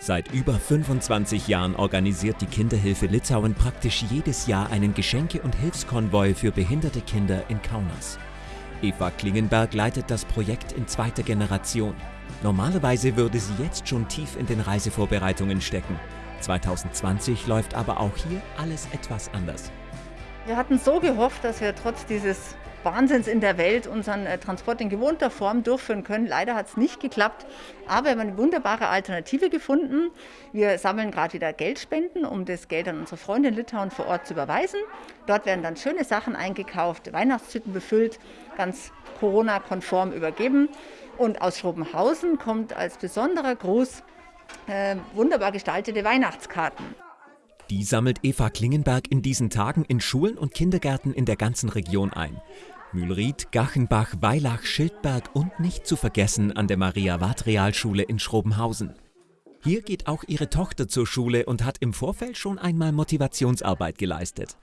Seit über 25 Jahren organisiert die Kinderhilfe Litauen praktisch jedes Jahr einen Geschenke- und Hilfskonvoi für behinderte Kinder in Kaunas. Eva Klingenberg leitet das Projekt in zweiter Generation. Normalerweise würde sie jetzt schon tief in den Reisevorbereitungen stecken. 2020 läuft aber auch hier alles etwas anders. Wir hatten so gehofft, dass wir trotz dieses Wahnsinns in der Welt unseren äh, Transport in gewohnter Form durchführen können. Leider hat es nicht geklappt, aber wir haben eine wunderbare Alternative gefunden. Wir sammeln gerade wieder Geldspenden, um das Geld an unsere Freunde in Litauen vor Ort zu überweisen. Dort werden dann schöne Sachen eingekauft, Weihnachtshütten befüllt, ganz Corona-konform übergeben. Und aus Schrobenhausen kommt als besonderer Gruß äh, wunderbar gestaltete Weihnachtskarten. Die sammelt Eva Klingenberg in diesen Tagen in Schulen und Kindergärten in der ganzen Region ein. Mühlried, Gachenbach, Weilach, Schildberg und nicht zu vergessen an der Maria-Wart-Realschule in Schrobenhausen. Hier geht auch ihre Tochter zur Schule und hat im Vorfeld schon einmal Motivationsarbeit geleistet.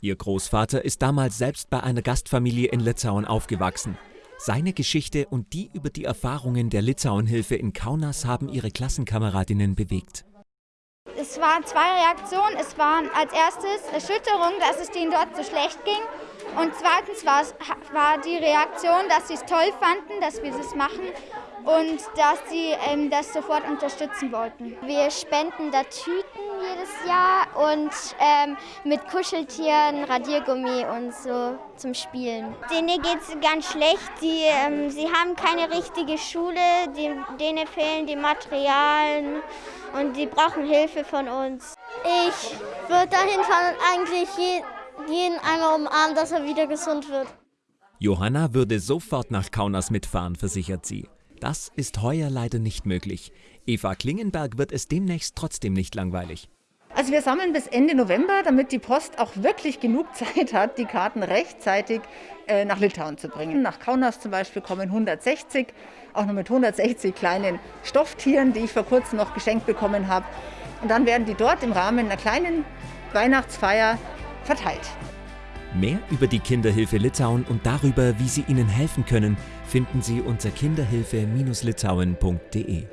Ihr Großvater ist damals selbst bei einer Gastfamilie in Litauen aufgewachsen. Seine Geschichte und die über die Erfahrungen der Litauenhilfe in Kaunas haben ihre Klassenkameradinnen bewegt. Es waren zwei Reaktionen. Es waren als erstes Erschütterung, dass es denen dort so schlecht ging. Und zweitens war, es, war die Reaktion, dass sie es toll fanden, dass wir das machen und dass sie ähm, das sofort unterstützen wollten. Wir spenden da Tüten jedes Jahr und ähm, mit Kuscheltieren, Radiergummi und so zum Spielen. Denen geht es ganz schlecht. Die, ähm, sie haben keine richtige Schule, die, denen fehlen die Materialien und die brauchen Hilfe von uns. Ich würde dahin fahren und eigentlich jeden einmal umarmen, dass er wieder gesund wird. Johanna würde sofort nach Kaunas mitfahren, versichert sie. Das ist heuer leider nicht möglich. Eva Klingenberg wird es demnächst trotzdem nicht langweilig. Also wir sammeln bis Ende November, damit die Post auch wirklich genug Zeit hat, die Karten rechtzeitig äh, nach Litauen zu bringen. Nach Kaunas zum Beispiel kommen 160, auch noch mit 160 kleinen Stofftieren, die ich vor kurzem noch geschenkt bekommen habe. Und dann werden die dort im Rahmen einer kleinen Weihnachtsfeier verteilt. Mehr über die Kinderhilfe Litauen und darüber, wie sie ihnen helfen können, finden Sie unter kinderhilfe-litauen.de.